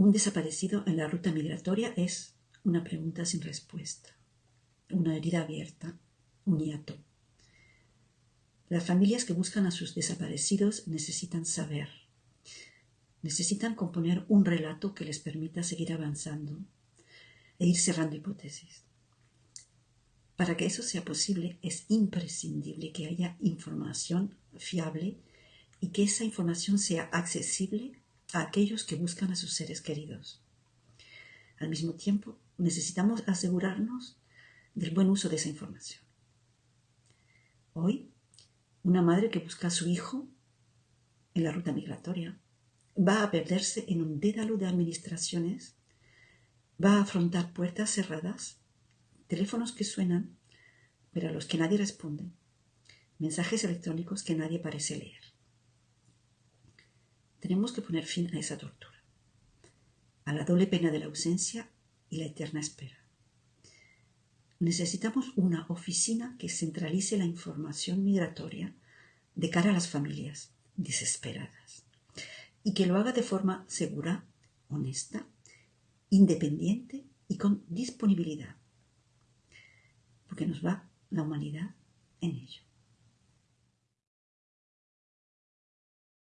Un desaparecido en la ruta migratoria es una pregunta sin respuesta, una herida abierta, un hiato. Las familias que buscan a sus desaparecidos necesitan saber, necesitan componer un relato que les permita seguir avanzando e ir cerrando hipótesis. Para que eso sea posible es imprescindible que haya información fiable y que esa información sea accesible a aquellos que buscan a sus seres queridos. Al mismo tiempo, necesitamos asegurarnos del buen uso de esa información. Hoy, una madre que busca a su hijo en la ruta migratoria va a perderse en un dédalo de administraciones, va a afrontar puertas cerradas, teléfonos que suenan, pero a los que nadie responde, mensajes electrónicos que nadie parece leer. Tenemos que poner fin a esa tortura, a la doble pena de la ausencia y la eterna espera. Necesitamos una oficina que centralice la información migratoria de cara a las familias desesperadas y que lo haga de forma segura, honesta, independiente y con disponibilidad, porque nos va la humanidad en ello.